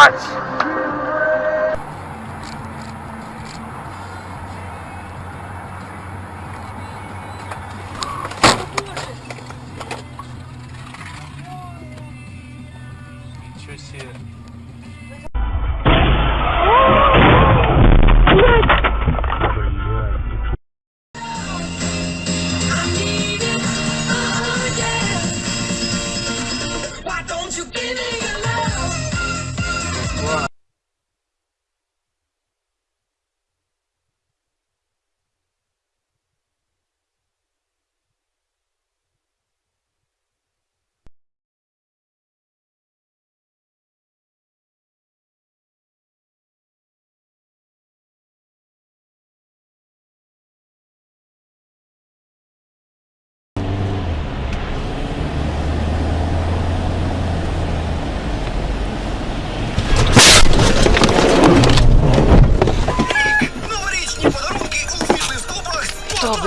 блядь!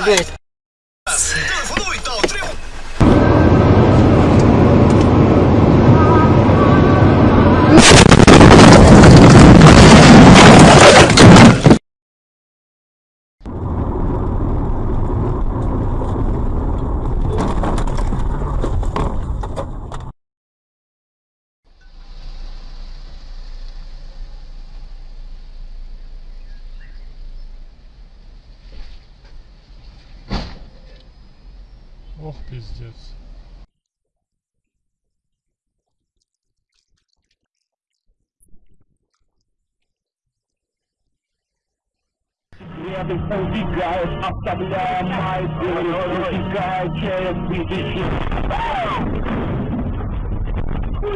Что, Ох, пиздец. Рядом убегает, оставляя мои дыры, утекая через видящий. Ты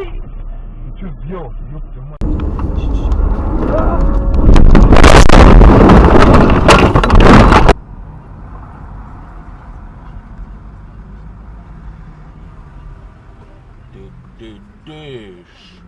что сделал, ёпта мать? Ты дыдыш. Ой,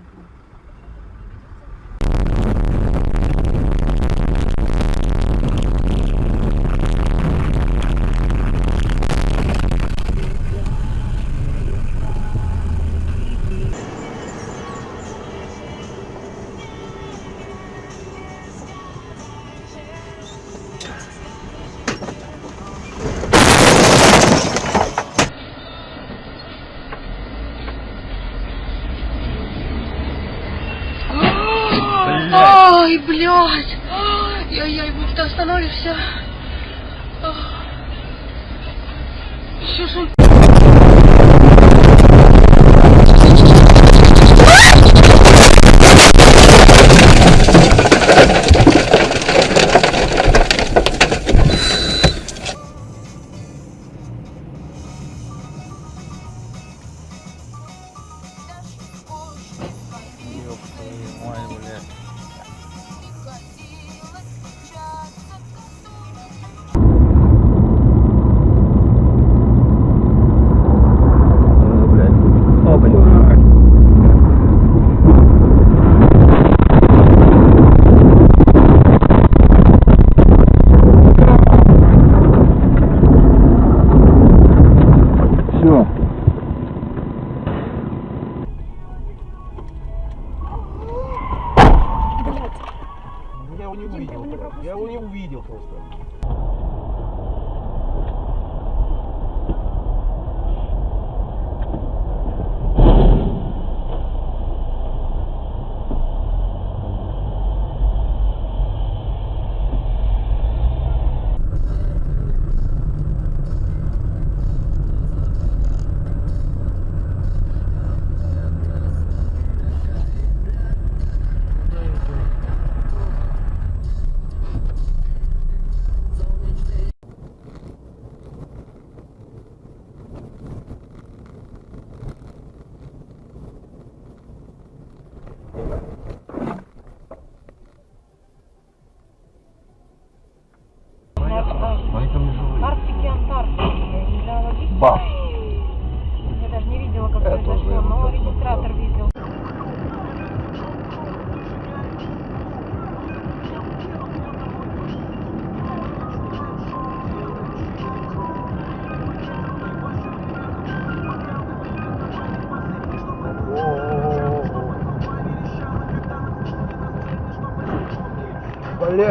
блядь! Яй-яй, будь ты остановишься. Что ж его не увидел. Я его не увидел просто.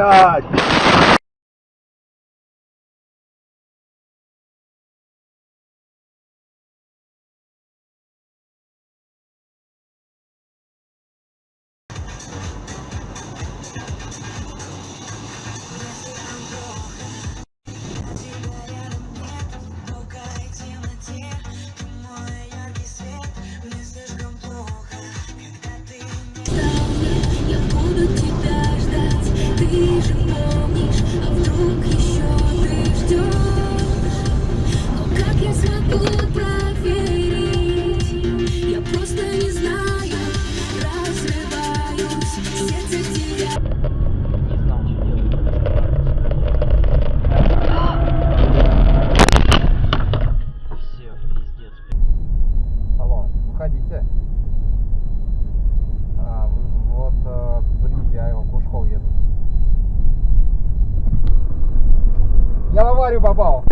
God. of аварию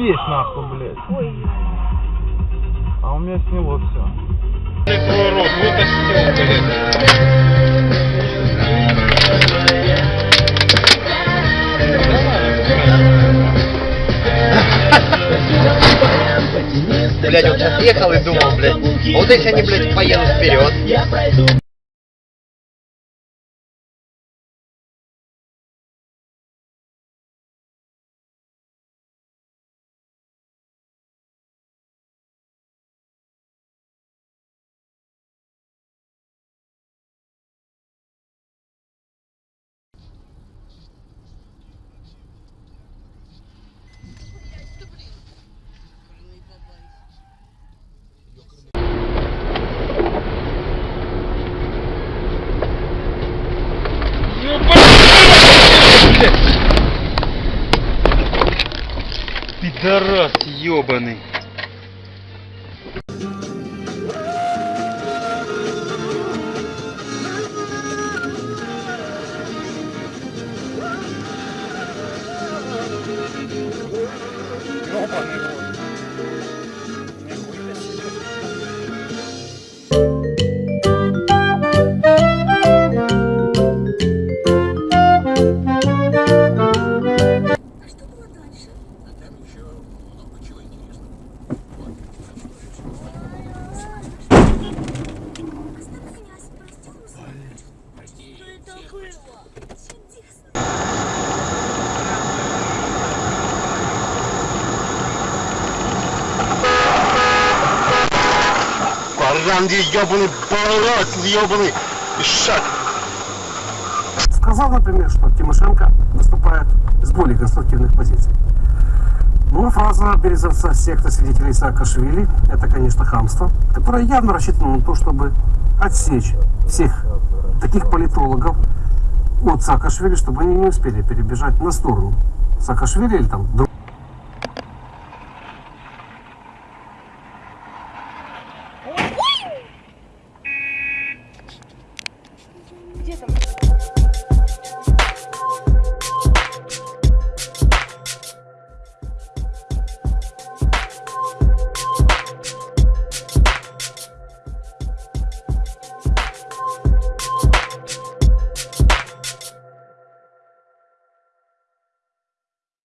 Есть нахуй, блядь. А у меня сняло все. Блять, вот сейчас ехал и думал, блядь, вот если они, блядь, поедут вперед. Баранди, ебаный, балас, ебаный, шаг. сказал, например, что Тимошенко выступает с более конструктивных позиций. Ну, фраза березовца секты свидетелей Саакашвили – это, конечно, хамство, которое явно рассчитано на то, чтобы отсечь всех таких политологов от Саакашвили, чтобы они не успели перебежать на сторону Саакашвили или там друг-